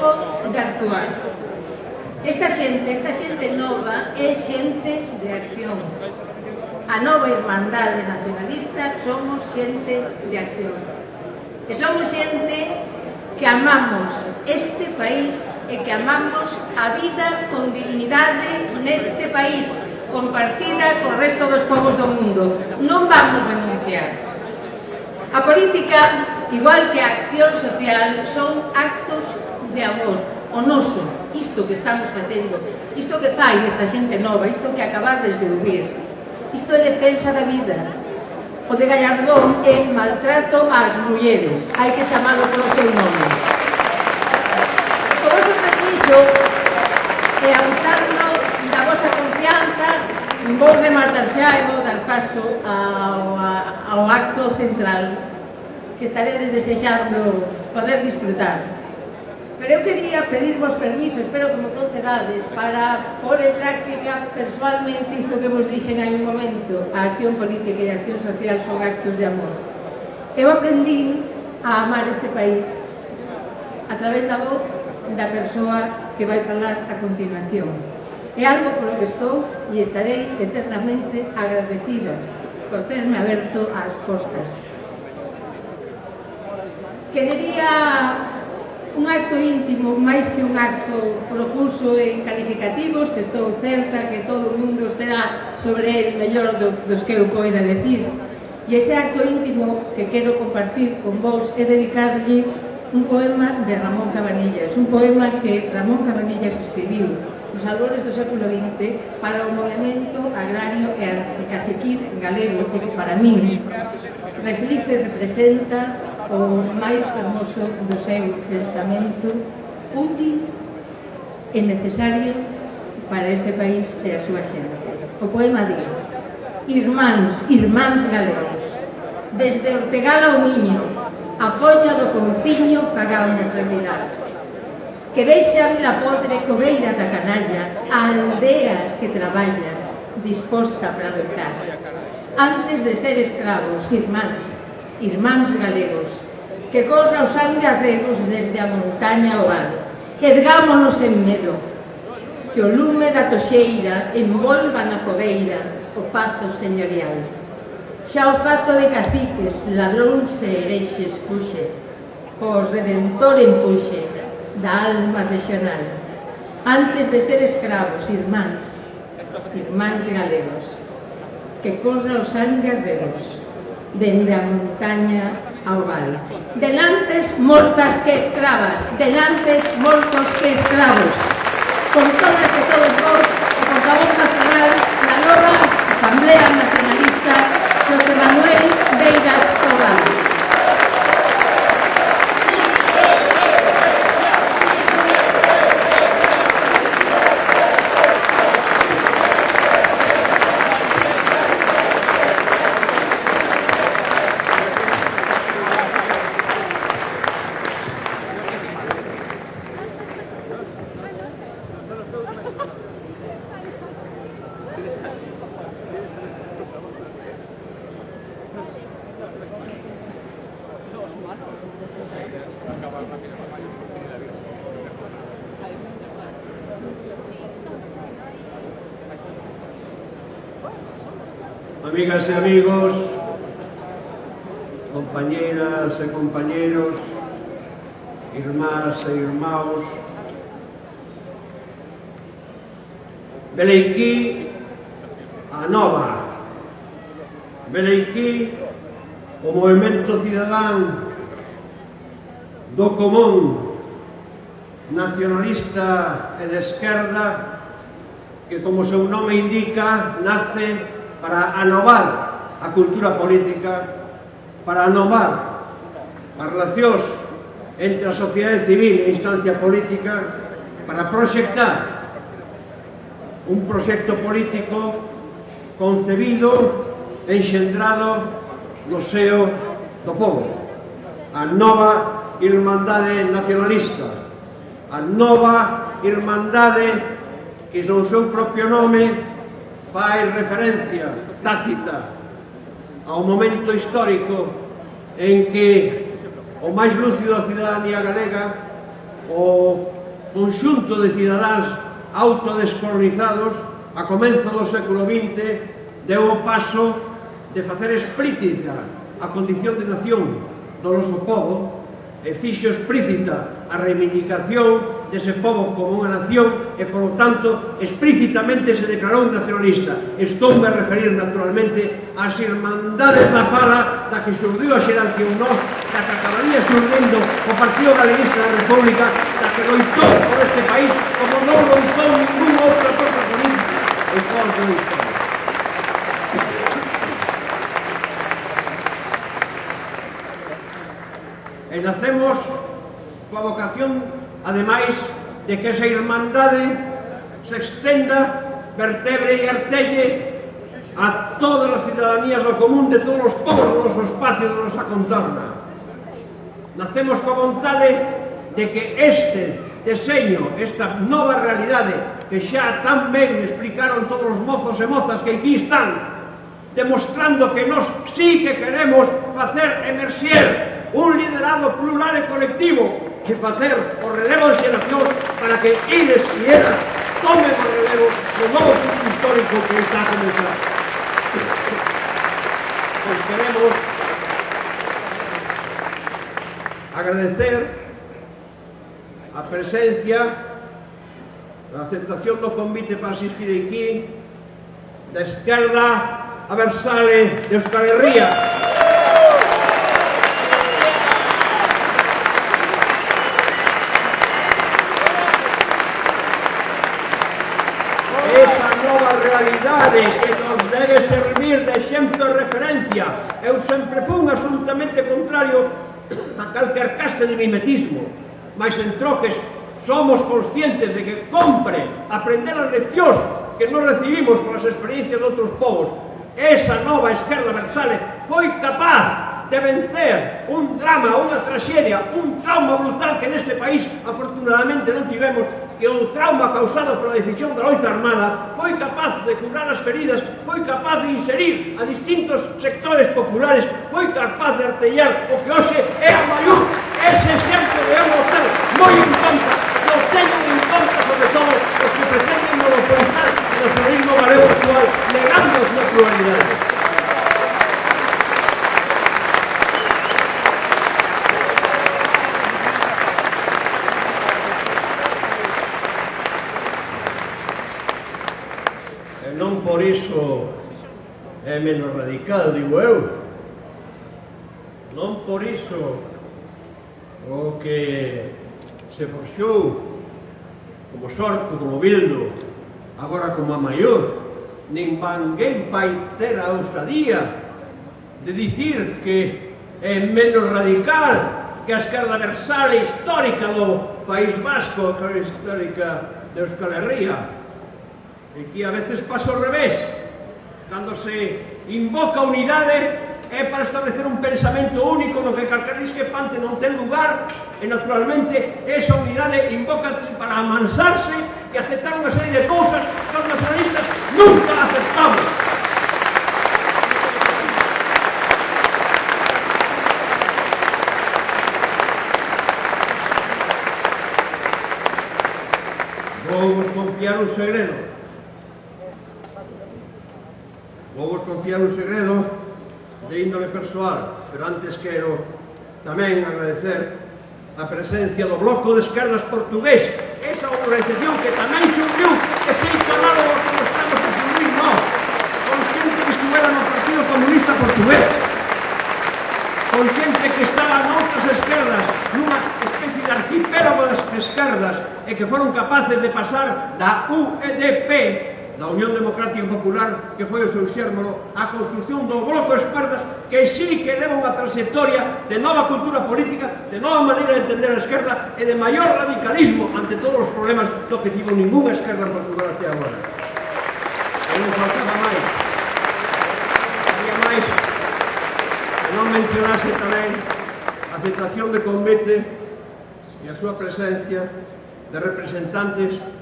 ou de actuar. Esta xente, esta xente nova é xente de acción. A nova irmandade nacionalista somos xente de acción. E somos xente que amamos este país e que amamos a vida con dignidade neste país, compartida co resto dos povos do mundo. Non vamos renunciar. A política, igual que a acción social, son actos de amor o noso, isto que estamos facendo, isto que fai esta xente nova, isto que acabades de ouvir, isto é defensa da vida. O de Gallardón é maltrato ás mulleres, hai que chamalo polo seu nome. O vosso permiso é abusarnos da vosa confianza, vou rematar xa e vou dar paso ao, ao acto central que estaredes desexando poder disfrutar. Pero eu quería pedirvos permiso, espero que me concedades, para pôr en práctica persoalmente isto que vos dixen hai un momento, a acción política e a acción social son actos de amor. Eu aprendí a amar este país a través da voz da persoa que vai falar a continuación. É algo polo que estou e estarei eternamente agradecido por terme aberto as portas. Querería un acto íntimo máis que un acto profuso en calificativos que estou certa que todo o mundo estará sobre el mellor do, dos que eu poida decir. E ese acto íntimo que quero compartir con vos é dedicarlle un poema de Ramón Cabanillas un poema que Ramón Cabanillas escribiu nos albores do século XX para o movimento agrario e caciquil galego que para mí reflicte, representa o máis fermoso do seu pensamento útil e necesario para este país e a súa xente. O poema di Irmáns, irmáns galegos Desde Ortegal ao Miño A polla do Confiño pagamos realidade Que deixa a vida pobre cobeira da canalla A aldea que traballa Disposta para lutar Antes de ser escravos, irmáns Irmáns galegos que corra o sangue a regos desde a montaña ao vale. Ergámonos en medo, que o lume da toxeira envolva na fogueira o pazo señorial. Xa o fato de caciques, ladróns e herexes puxe, o redentor empuxe da alma regional. Antes de ser escravos, irmáns, irmáns galegos, que corra o sangue a regos dende a montaña Delantes mortas que escravas, delantes mortos que escravos. Con todas e todos vos, o portavoz nacional da nova Asamblea Nacionalista, José Manuel nacionalista e de esquerda que, como seu nome indica, nace para anovar a cultura política, para anovar as relacións entre a sociedade civil e a instancia política, para proxectar un proxecto político concebido, enxendrado no seo do povo, a nova irmandade nacionalista, a nova irmandade que son seu propio nome fai referencia tácita ao momento histórico en que o máis lúcido da cidadanía galega o conxunto de cidadáns autodescolonizados a comenzo do século XX deu o paso de facer explícita a condición de nación do noso povo e fixo explícita a reivindicación dese povo como unha nación e, polo tanto, explícitamente se declarou nacionalista. Estou me a referir, naturalmente, ás irmandades da fala da que surdiu a xerancia unós, da que acabaría surdindo o Partido Galeguista da República, da que loitou por este país como non loitou ninguna outra forza política. E, e nacemos coa vocación, ademais, de que esa irmandade se extenda, vertebre e artelle a todas as cidadanías do común de todos os povos do noso espacio, da nosa contorna. Nacemos coa vontade de que este deseño, esta nova realidade que xa tan ben explicaron todos os mozos e mozas que aquí están, demostrando que nós sí que queremos facer emerxer un liderazgo plural y colectivo que va a ser por relevo de generación para que ellos y ellas tomen por relevo los nuevos histórico que está comenzando. Pues queremos agradecer a presencia, la aceptación do convite para asistir aquí, da esquerda a Versale de Euskal Herria. calquer casta de mimetismo, mas en troques somos conscientes de que compre aprender as leccións que non recibimos polas experiencias de outros povos. Esa nova esquerda versale foi capaz de vencer un drama, unha tragedia, un trauma brutal que neste país afortunadamente non tivemos que o trauma causado pola decisión da loita Armada foi capaz de curar as feridas, foi capaz de inserir a distintos sectores populares, foi capaz de artellar o que hoxe é a maior. Ese exemplo de un moi importante. eso o que se forxou como sorto, como bildo, agora como a maior, nin vanguén vai ter a ousadía de dicir que é menos radical que a esquerda versal histórica do País Vasco, que é histórica de Euskal Herria. E que a veces pasa ao revés, cando se invoca unidade, é para establecer un pensamento único no que calquer discrepante non ten lugar e naturalmente esa unidade invoca para amansarse e aceptar unha serie de cousas que os nacionalistas nunca aceptamos. Vou vos confiar un segredo. persoal, pero antes quero tamén agradecer a presencia do Bloco de Esquerdas Portugués, esa organización que tamén surgiu que se instalaron os que estamos a surgir nós, con xente que estuvera no Partido Comunista Portugués, con xente que estaba a outras esquerdas, nunha especie de arquipélago das esquerdas, e que foron capaces de pasar da UEDP da Unión Democrática Popular que foi o seu xérmolo a construción do bloco esquerdas que sí que leva unha trayectoria de nova cultura política, de nova maneira de entender a esquerda e de maior radicalismo ante todos os problemas do que tivo ninguna esquerda popular até agora. E non faltaba máis. Había máis que non mencionase tamén a aceptación de Convete e a súa presencia de representantes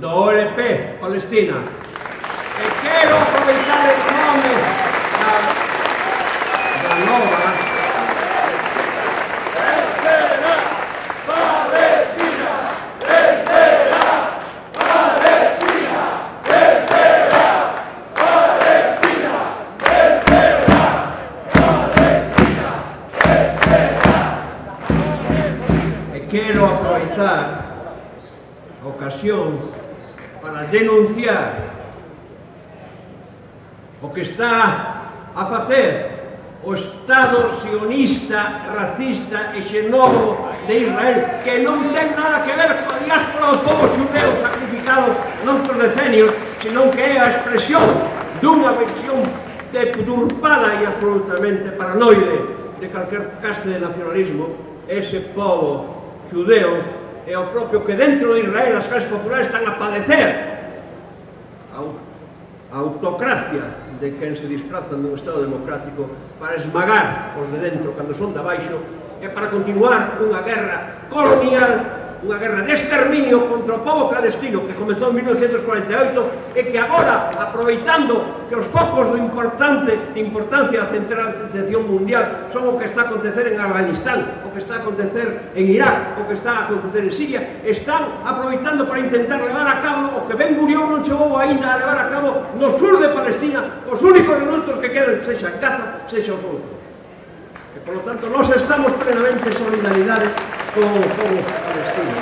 WP Palestina. E quiero aprovechar el nombre de la nueva sexista, racista e xenófobo de Israel que non ten nada que ver coa diáspora do povo xudeu sacrificado noutros decenios, senón que é a expresión dunha versión deturpada e absolutamente paranoide de calquer caste de nacionalismo, ese povo xudeo é o propio que dentro de Israel as clases populares están a padecer. A autocracia de quen se disfrazan dun Estado democrático para esmagar os de dentro cando son de baixo e para continuar unha guerra colonial unha guerra de exterminio contra o povo palestino que comezou en 1948 e que agora, aproveitando que os focos do importante de importancia da central de atención mundial son o que está a acontecer en Afganistán, o que está a acontecer en Irak, o que está a acontecer en Siria, están aproveitando para intentar levar a cabo o que Ben Gurión non chegou ainda a levar a cabo no sur de Palestina, os únicos renuncios que quedan, sexa Gaza, sexa os outros. E, polo tanto, nós estamos plenamente solidaridade con o povo palestino.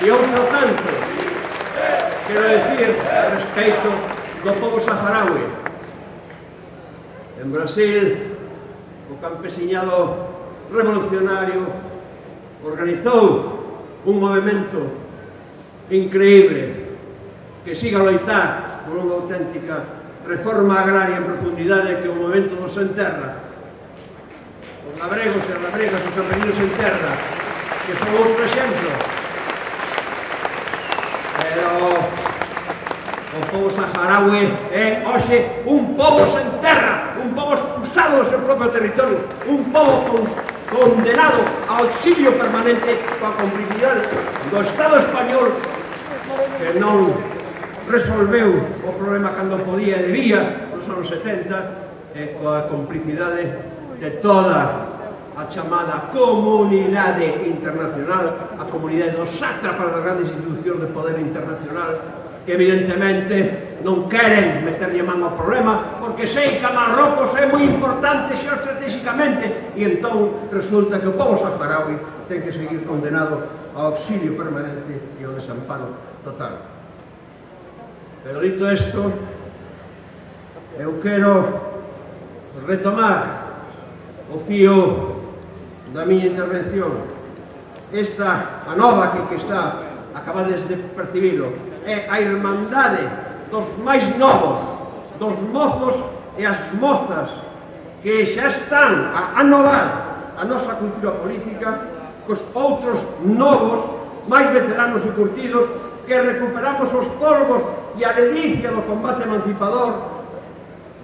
E outro tanto, quero decir, a respeito do povo saharaui. En Brasil, o campesiñado revolucionario organizou un movimento increíble que siga a loitar por unha auténtica reforma agraria en profundidade que o movimento nos enterra os labregos e as labregas os campesinos en terra que son outro exemplo O povo saharaui é hoxe un povo sen terra, un povo expulsado do seu propio territorio, un povo condenado ao exilio permanente coa complicidade do Estado español que non resolveu o problema cando podía e debía nos anos 70 e coa complicidade de toda a chamada comunidade internacional, a comunidade dos sátrapas das grandes institucións de poder internacional que evidentemente non queren meterlle man ao problema porque sei que Marrocos é moi importante xeoestratégicamente e entón resulta que o povo saharaui ten que seguir condenado ao auxilio permanente e ao desamparo total. Pero dito isto, eu quero retomar o fío da miña intervención esta a nova que, que está acabades de percibilo é a irmandade dos máis novos, dos mozos e as mozas que xa están a anovar a nosa cultura política cos outros novos, máis veteranos e curtidos que recuperamos os polvos e a delicia do combate emancipador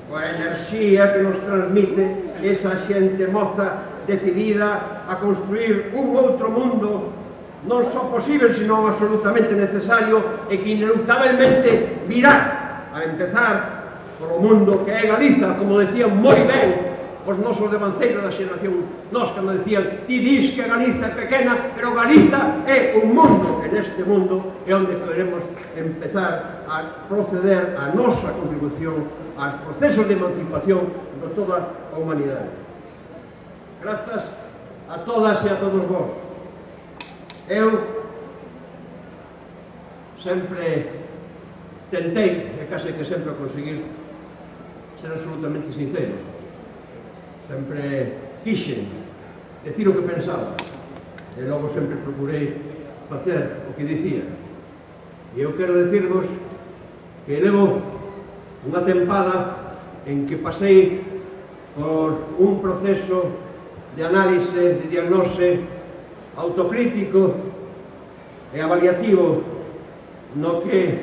coa enerxía que nos transmite esa xente moza decidida a construir un outro mundo non só posible, senón absolutamente necesario e que ineluctabelmente virá a empezar polo mundo que é Galiza, como decían moi ben os nosos devanceiros da xeración nos que nos decían ti dis que Galiza é pequena, pero Galiza é un mundo, en este mundo é onde queremos empezar a proceder a nosa contribución aos procesos de emancipación de toda a humanidade. Grazas a todas e a todos vos. Eu sempre tentei, e case que sempre a conseguir, ser absolutamente sincero. Sempre quixen decir o que pensaba. E logo sempre procurei facer o que dicía. E eu quero decirvos que levo unha tempada en que pasei por un proceso de análise, de diagnose, autocrítico e avaliativo no que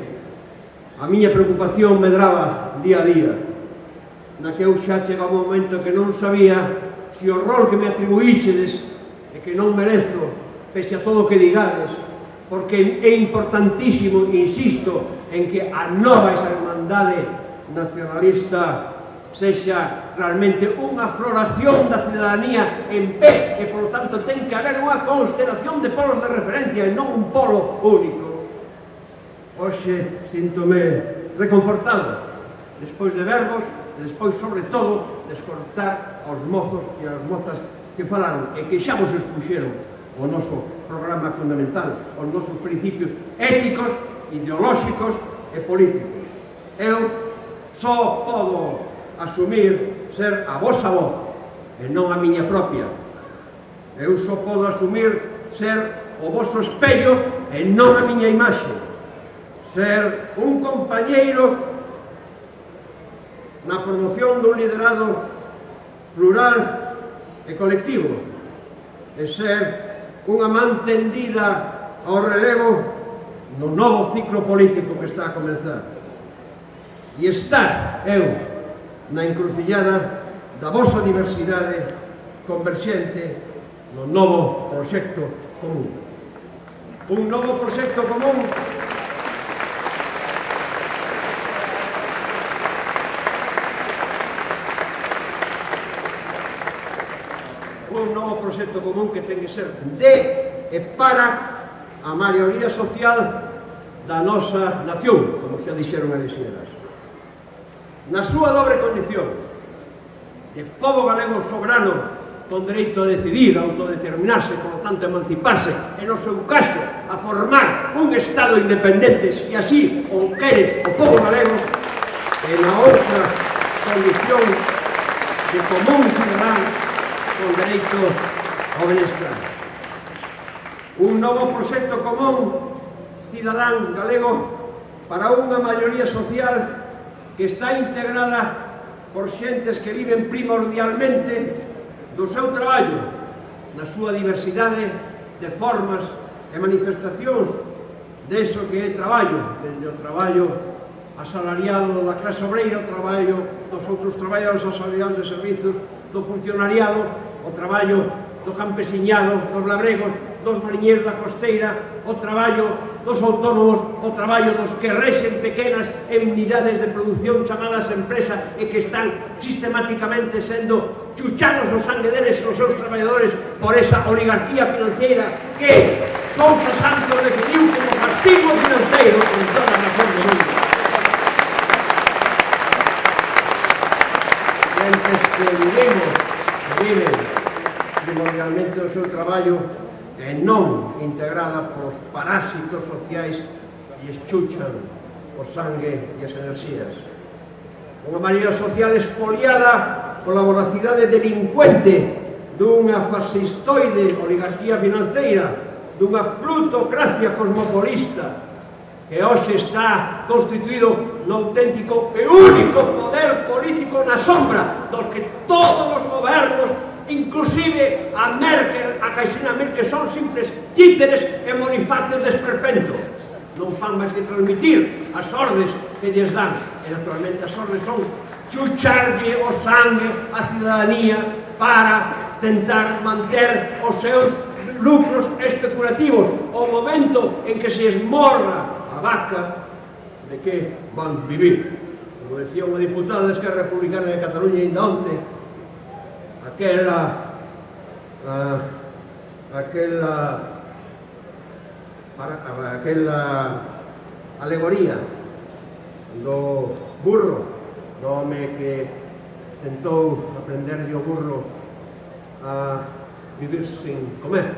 a miña preocupación medraba día a día na que eu xa chegaba un momento que non sabía se o rol que me atribuíxedes e que non merezo pese a todo o que digades porque é importantísimo, insisto, en que a nova esa hermandade nacionalista sexa realmente unha floración da cidadanía en pé e, polo tanto, ten que haber unha constelación de polos de referencia e non un polo único. Oxe, síntome reconfortado, despois de verbos, e despois, sobre todo, de escoltar aos mozos e ás mozas que falaron e que xa vos expuxeron o noso programa fundamental, os nosos principios éticos, ideolóxicos e políticos. Eu só podo asumir ser a vosa voz e non a miña propia. Eu só podo asumir ser o vosso espello e non a miña imaxe. Ser un compañeiro na promoción dun liderado plural e colectivo e ser unha man tendida ao relevo no novo ciclo político que está a comenzar. E estar eu na encrucillada da vosa universidade converxente no novo proxecto común. Un novo proxecto común un novo proxecto común que ten que ser de e para a maioría social da nosa nación, como xa dixeron as señoras na súa dobre condición de povo galego soberano con dereito a decidir, a autodeterminarse, por tanto emanciparse, e no seu caso, a formar un Estado independente, se así o queres o povo galego, e na outra condición de común cidadán con dereito ao benestar. Un novo proxecto común cidadán galego para unha maioría social que está integrada por xentes que viven primordialmente do seu traballo, na súa diversidade de formas e manifestacións deso que é traballo, desde o traballo asalariado da clase obreira, o traballo dos outros traballadores asalariados de servizos, do funcionariado, o traballo do campesiñado, dos labregos, dos mariñeiros da costeira, o traballo dos autónomos, o traballo dos que rexen pequenas unidades de produción chamadas empresa e que están sistemáticamente sendo chuchados o sangue deles e os seus traballadores por esa oligarquía financeira que Sousa Santos definiu como castigo financiero en toda a razón do mundo. Mentes que vivimos, viven primordialmente o seu traballo e non integrada polos parásitos sociais e eschuchan o sangue e as enerxías. Unha maneira social espoliada pola voracidade delincuente dunha fascistoide oligarquía financeira, dunha plutocracia cosmopolista, que hoxe está constituído no auténtico e único poder político na sombra dos que todos os gobernos inclusive a Merkel, a Caixina Merkel son simples títeres e monifacios de esperpento. Non fan máis que transmitir as ordes que lles dan. E naturalmente as ordes son chucharlle o sangue a cidadanía para tentar manter os seus lucros especulativos. O momento en que se esmorra a vaca de que van vivir? Como decía unha diputada de Esquerra Republicana de Cataluña ainda onte aquella, uh, aquella, para, aquella alegoría do burro, do home que tentou aprender de o burro a vivir sin comer,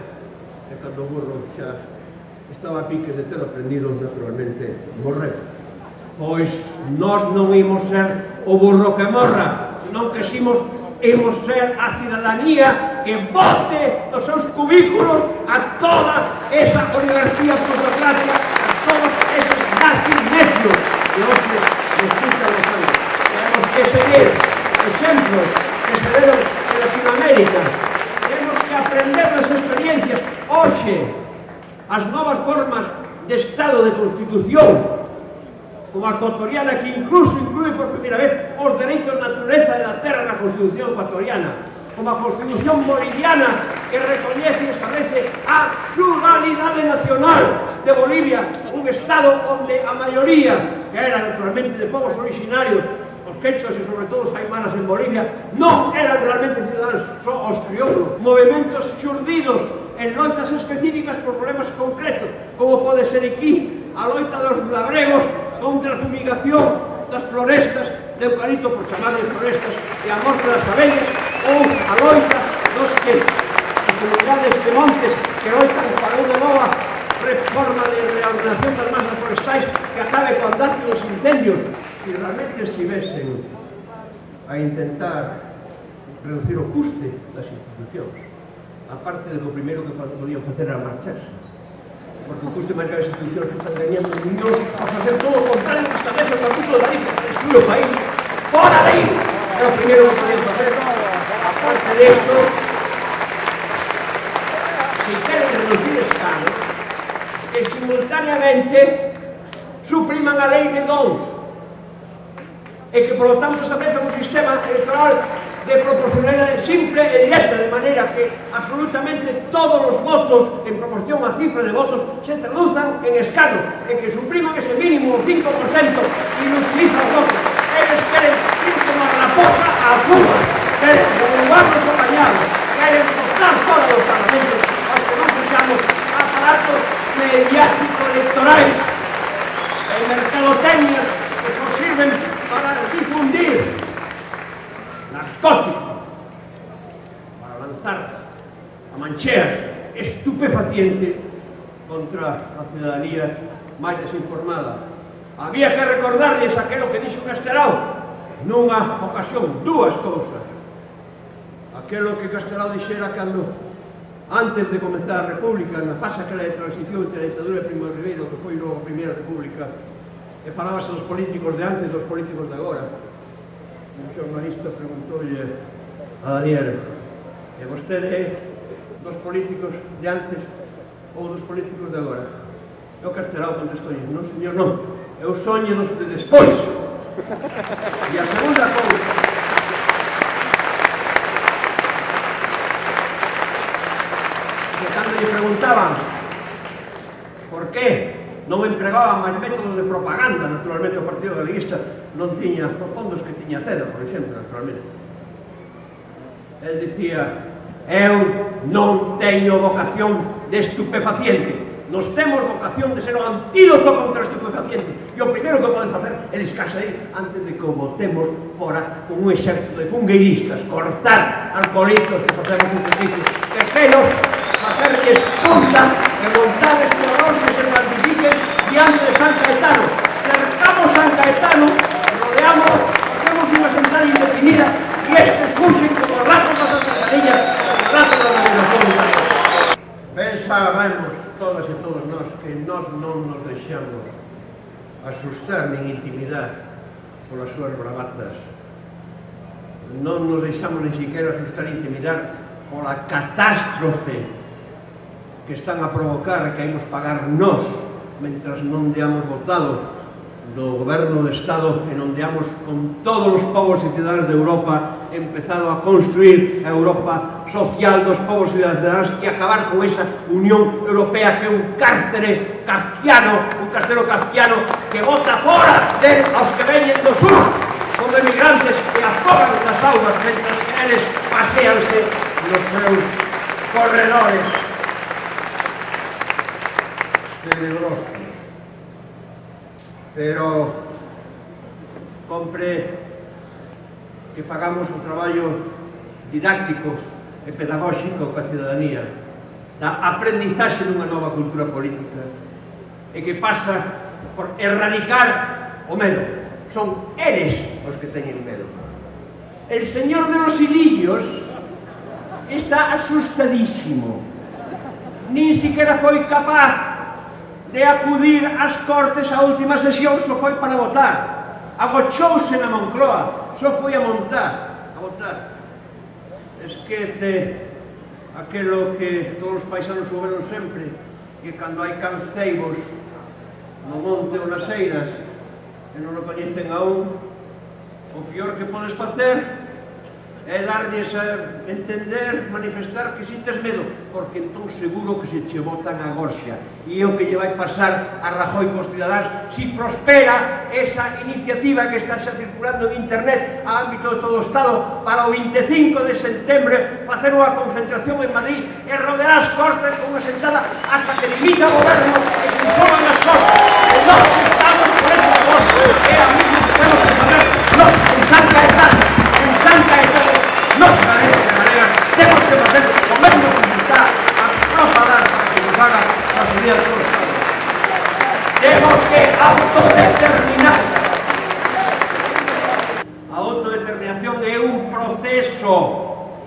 e cando o burro xa estaba a pique de ter aprendido naturalmente morrer. Pois nós non imos ser o burro que morra, senón que ximos imos ser a cidadanía que vote dos seus cubículos a toda esa oligarquía plutocrática, a todos esos nazis necios que hoxe resulta los años. Tenemos que seguir exemplos que se deron en Latinoamérica. Tenemos que aprender das experiencias. Hoxe, as novas formas de estado de constitución como a ecuatoriana que incluso inclúe por primeira vez os dereitos da natureza e da terra na Constitución ecuatoriana, como a Constitución boliviana que recoñece e establece a pluralidade nacional de Bolivia, un Estado onde a maioría, que era naturalmente de povos originarios, os quechos e sobre todo os aimanas en Bolivia, non eran realmente ciudadanos, só os crioulos. Movimentos xurdidos en loitas específicas por problemas concretos, como pode ser aquí a loita dos labregos contra a fumigación das florestas de eucalipto por chamar de florestas e a morte das abellas ou a loita dos que as comunidades de montes que loitan para unha nova reforma de reordenación das masas forestais que acabe con andar os incendios se realmente estivesen a intentar reducir o custe das institucións. A parte do primeiro que podían facer era marcharse porque o custo máis manera as institucións que están ganhando millóns a facer todo o contrario que establece o Estatuto da IFA, destruir o país. Fora de aí! É o primeiro que podían facer. A parte de isto, se queren reducir escanos, que simultaneamente supriman a lei de dons e que, por lo tanto, se acepta un sistema electoral de proporcionalidade simple e directa, de maneira que absolutamente todos os votos en proporción á cifra de votos se traduzan en escano, e que supriman ese mínimo 5% e non utilizan votos. Eles queren ir como a raposa a Cuba, queren renovar os apañados, queren cortar todos os parlamentos, aos que non fechamos aparatos mediático-electorais e mercadotecnias que sirven para difundir tóxico para lanzar a mancheas estupefaciente contra a ciudadanía máis desinformada. Había que recordarles aquelo que dixo Castelao nunha ocasión, dúas cousas. Aquelo que Castelao dixera cando antes de comenzar a República, na fase aquela de transición entre a ditadura de Primo de Ribeiro, que foi logo a Primeira República, e falábase dos políticos de antes dos políticos de agora, un xornalista preguntoulle a Daniel e vostede é dos políticos de antes ou dos políticos de agora? E o Castelao contestou, non señor, non, eu soño dos de despois. E a segunda cousa, que cando lle preguntaban por que non empregaban máis métodos de propaganda, naturalmente o Partido Galeguista non tiña os fondos que tiña Ceda, por exemplo, naturalmente. El dicía, eu non teño vocación de estupefaciente, nos temos vocación de ser o antídoto contra o estupefaciente, e o primeiro que poden facer é discarse aí antes de que o votemos fora con un exército de fungueiristas, cortar alcoholitos que facemos un poquito, que pelos, facerles puntas, remontarles diante de San Caetano. Cercamos San Caetano, rodeamos, hacemos unha sentada indefinida e este curso como ratos das alcantarillas, como ratos da organización Ben sabemos todas e todos nós que nós non nos deixamos asustar nin intimidar polas súas bravatas. Non nos deixamos ni siquiera asustar e intimidar pola catástrofe que están a provocar que hemos pagar nós mentras non deamos votado do goberno do Estado e non deamos con todos os povos e cidades de Europa empezado a construir a Europa social dos povos e das cidades e acabar con esa Unión Europea que é un cárcere kafkiano, un castelo kafkiano que vota fora de aos que veñen do sur como emigrantes que afogan nas aulas mentras que eles paseanse nos seus corredores tenebroso. Pero compre que pagamos o traballo didáctico e pedagóxico coa ciudadanía, da aprendizaxe dunha nova cultura política, e que pasa por erradicar o medo. Son eles os que teñen medo. El señor de los hilillos está asustadísimo. Nin siquiera foi capaz de acudir ás Cortes á última sesión só foi para votar. Agochouse na Moncloa, só foi a montar, a votar. Esquece aquelo que todos os paisanos souberon sempre, que cando hai canceibos no monte ou nas eiras, e non o coñecen aún, o peor que podes facer é darlles a entender, manifestar que sintes medo, porque entón seguro que se che botan a gorxa. E é o que lle vai pasar a Rajoy cos cidadáns si prospera esa iniciativa que está xa circulando en internet a ámbito de todo o Estado para o 25 de setembro facer unha concentración en Madrid e rodear as cortes con unha sentada hasta que limita o goberno e se informan as cortes. Entón, tenemos que hacer convenio comunitario a pagar para que nos hagan las medidas de los Tenemos que autodeterminar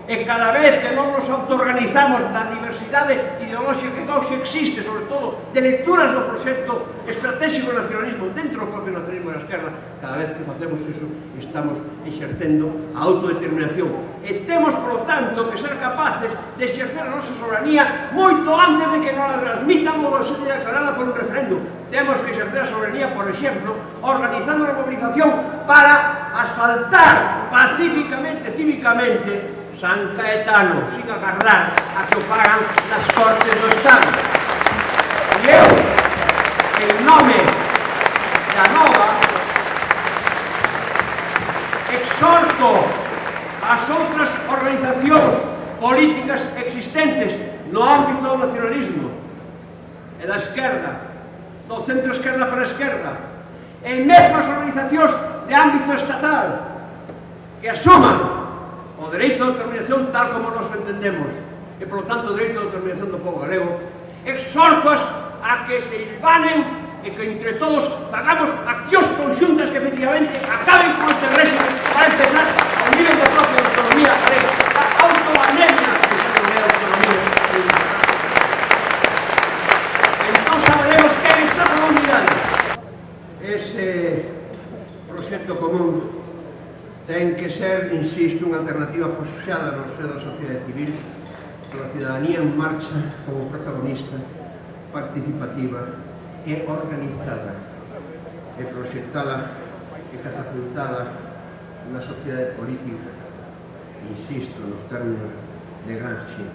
e cada vez que non nos autoorganizamos na diversidade ideolóxica que hoxe existe, sobre todo, de lecturas do proxecto estratégico nacionalismo dentro do propio nacionalismo da esquerda, cada vez que facemos iso estamos exercendo a autodeterminación. E temos, por tanto, que ser capaces de exercer a nosa soberanía moito antes de que non a transmitan ou se declarada por un referendo. Temos que exercer a soberanía, por exemplo, organizando a movilización para asaltar pacíficamente, cívicamente, San Caetano, sin agarrar a que o pagan nas Cortes do Estado. E eu, en nome da nova, exhorto as outras organizacións políticas existentes no ámbito do nacionalismo e da esquerda, do centro-esquerda para a esquerda, e mesmo as organizacións de ámbito estatal que asuman o dereito de autodeterminación tal como nos entendemos e, polo tanto, o dereito de autodeterminación do povo galego, exhortas a que se ilvanen e que entre todos fagamos accións conxuntas que efectivamente acaben con este régimen para empezar o nivel de propia autonomía que ser, insisto, unha alternativa foxada no seo da sociedade civil, pola cidadanía en marcha como protagonista, participativa e organizada, e proxectada e catapultada na sociedade política, insisto, nos términos de Gramsci.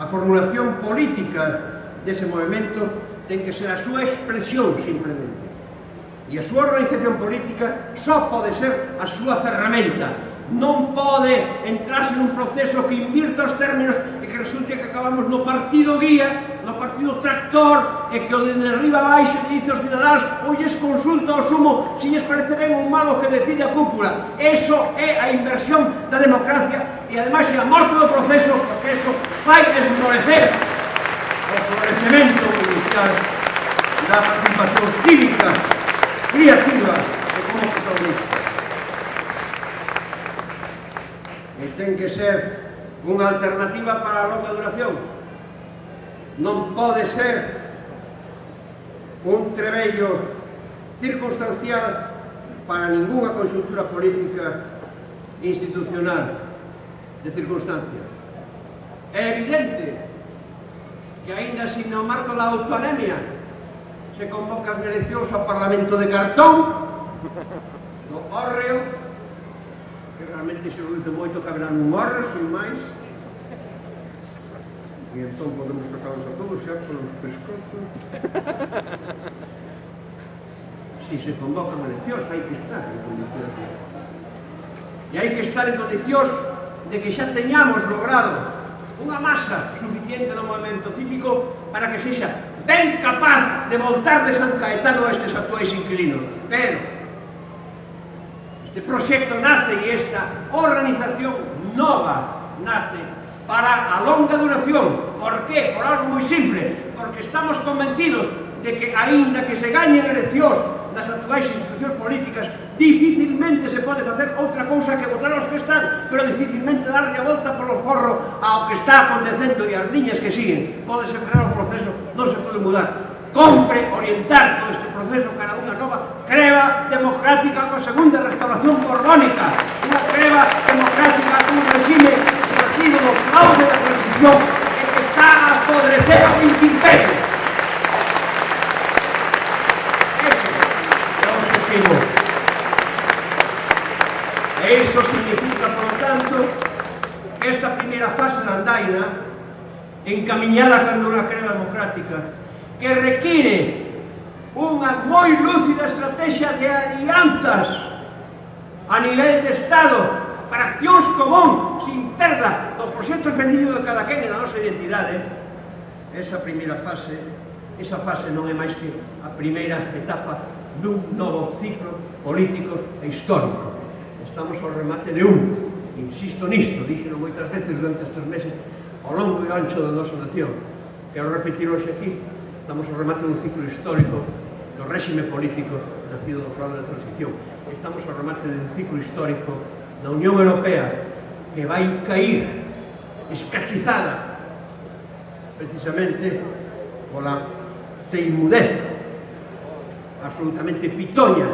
A formulación política dese movimento ten que ser a súa expresión, simplemente, e a súa organización política só pode ser a súa ferramenta. Non pode entrarse nun proceso que invirta os términos e que resulte que acabamos no partido guía, no partido tractor, e que o de derriba baixo dice aos cidadáns olles consulta ao sumo se lles parece ben ou malo que decide a cúpula. Eso é a inversión da democracia e ademais é a morte do proceso porque eso vai esmorecer o florecemento inicial da participación cívica, criativa e como socialista. E ten que ser unha alternativa para a longa duración. Non pode ser un trebello circunstancial para ninguna conxuntura política institucional de circunstancias. É evidente que aínda sin no marco da autonomía se convocan eleccións ao Parlamento de Cartón do hórreo que realmente se reduce moito que haberá un hórreo sin máis. E entón podemos sacarlos a todos xa polos pescozos si se convocan eleccións hai que estar en condicións e hai que estar en condicións de que xa teñamos logrado unha masa suficiente no movimento cívico para que sexa ben capaz de voltar de San Caetano a estes actuais inquilinos. Pero, Este proxecto nace e esta organización nova nace para a longa duración. Por qué? Por algo moi simple. Porque estamos convencidos de que, aínda que se gañen eleccións das actuais institucións políticas, dificilmente se pode facer outra cousa que votar aos que están, pero dificilmente darlle a volta polo forro ao que está acontecendo e as liñas que siguen. Podese frear o proceso, non se pode mudar. Compre orientar todo este proceso cara unha nova creva democrática coa segunda restauración borbónica, unha creva democrática cun regime partido do fraude da transición e que está a apodrecer ao imperio. E isto significa, por lo tanto, esta primeira fase da andaina, encaminhada cando unha crema democrática, que require unha moi lúcida estrategia de alianzas a nivel de Estado para accións común sin perda do proxecto específico de cada quen e da nosa identidade. Esa primeira fase esa fase non é máis que a primeira etapa dun novo ciclo político e histórico. Estamos ao remate de un insisto nisto, díxeno moitas veces durante estes meses ao longo e ancho da nosa nación. Quero repetir hoxe aquí estamos ao remate dun ciclo histórico do réxime político nacido do fraude da transición. Estamos ao remate dun ciclo histórico da Unión Europea que vai cair escachizada precisamente pola teimudez absolutamente pitoña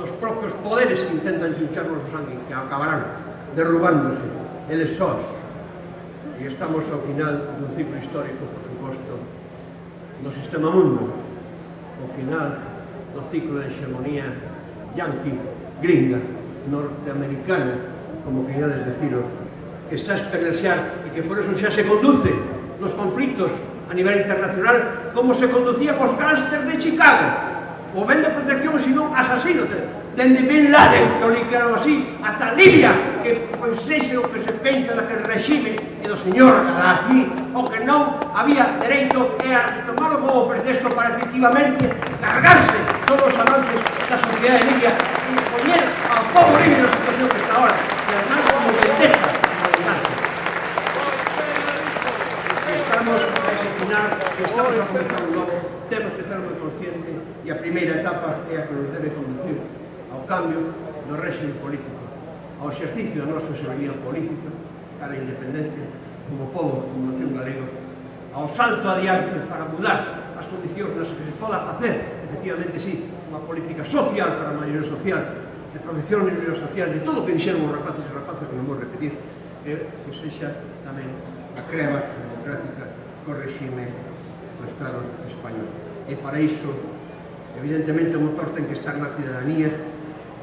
dos propios poderes que intentan xincharnos o sangue que acabarán derrubándose eles sós e estamos ao final dun ciclo histórico por suposto no sistema mundo. O final do ciclo de hegemonía yanqui, gringa, norteamericana como queirades decirlo que está a experienciar e que por eso xa se conduce nos conflictos a nivel internacional como se conducía cos gánster de Chicago. O ben de protección, sino asasino dende Bin Laden, que o liquearon así, ata Libia, que pois pues, o que se pensa daquele regime e do señor Gaddafi o que non había dereito era tomarlo como pretexto para efectivamente cargarse todos os avances da sociedade libia e poñer ao povo libio na situación que está ahora e además como vendetta estamos a imaginar que estamos a comenzar un novo. Temos que estar moi consciente e a primeira etapa é a que nos debe conducir ao cambio do régimen político ao exercicio da nosa soberanía política para a independencia como povo, como nación galega, ao salto adiante para mudar as condicións nas que se poda facer, efectivamente, sí, unha política social para a maioría social, de protección da social, de todo o que dixeron os rapaces e rapaces, que non vou repetir, é que sexa tamén a crema democrática co regime do Estado español. E para iso, evidentemente, o motor ten que estar na cidadanía,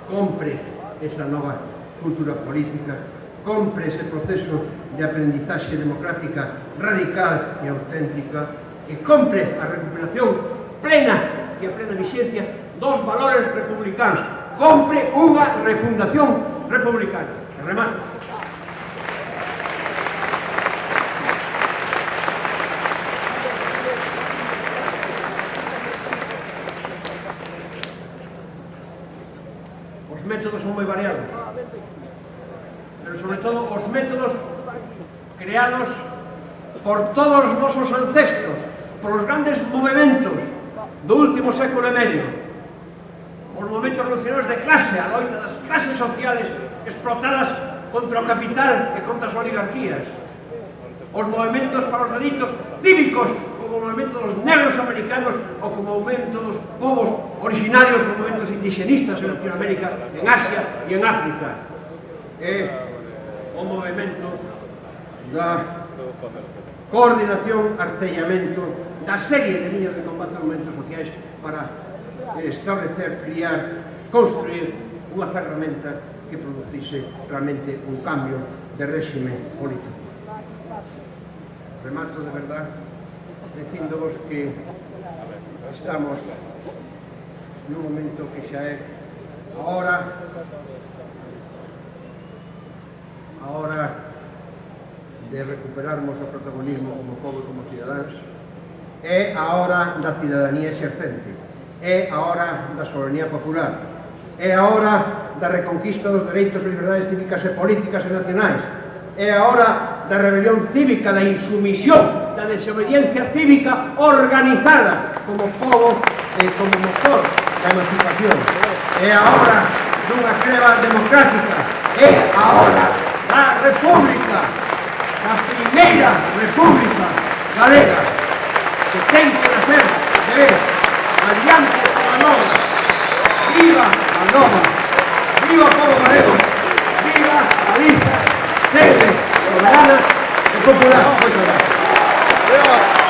compre esa nova cultura política compre ese proceso de aprendizaxe democrática radical e auténtica, que compre a recuperación plena e a plena vixencia dos valores republicanos. Compre unha refundación republicana. Remato. Os métodos son moi variados sobre todo os métodos creados por todos os nosos ancestros, por os grandes movimentos do último século e medio, os movimentos revolucionarios de clase, a loita das clases sociales explotadas contra o capital e contra as oligarquías, os movimentos para os delitos cívicos como o movimento dos negros americanos ou como o movimento dos povos originarios, os movimentos indigenistas en Latinoamérica, en Asia e en África. Eh, o movimento da coordinación, artellamento da serie de líneas de combate a movimentos sociais para establecer, criar, construir unha ferramenta que producise realmente un cambio de réxime político. Remato de verdad dicindovos que estamos nun momento que xa é a hora a hora de recuperarmos o protagonismo como povo e como cidadáns é a hora da cidadanía exercente é a hora da soberanía popular é a hora da reconquista dos dereitos e liberdades cívicas e políticas e nacionais é a hora da rebelión cívica da insumisión da desobediencia cívica organizada como povo e como motor da emancipación. É a hora dunha creva democrática é a hora la República, la primera República Galera, que tengo que hacer de alianza con la Nova. ¡Viva la Nova! ¡Viva Pablo Valero! ¡Viva la lista! ¡Sede! ¡Soberana! ¡Popular! ¡Muchas gracias!